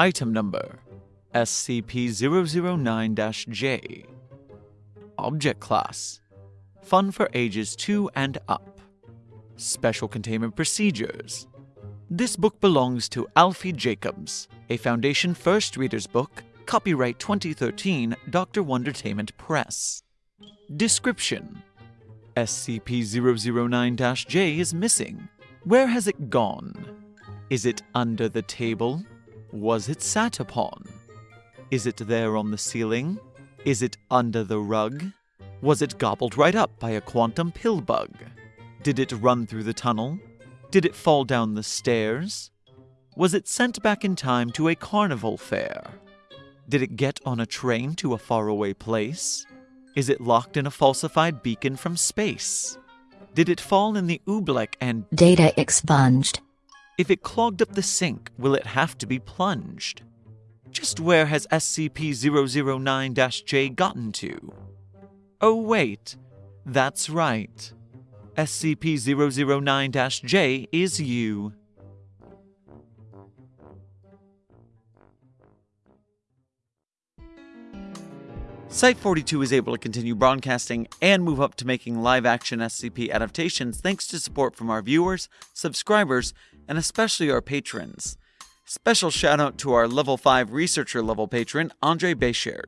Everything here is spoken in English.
Item number SCP-009-J Object Class Fun for ages 2 and up Special Containment Procedures This book belongs to Alfie Jacobs, a Foundation First Reader's Book, copyright 2013, Dr. Wondertainment Press. Description SCP-009-J is missing. Where has it gone? Is it under the table? Was it sat upon? Is it there on the ceiling? Is it under the rug? Was it gobbled right up by a quantum pill bug? Did it run through the tunnel? Did it fall down the stairs? Was it sent back in time to a carnival fair? Did it get on a train to a faraway place? Is it locked in a falsified beacon from space? Did it fall in the oobleck and Data expunged. If it clogged up the sink, will it have to be plunged? Just where has SCP 009 J gotten to? Oh, wait, that's right. SCP 009 J is you. Site 42 is able to continue broadcasting and move up to making live action SCP adaptations thanks to support from our viewers, subscribers, and especially our patrons. Special shout out to our level 5 researcher level patron, Andre Bechert.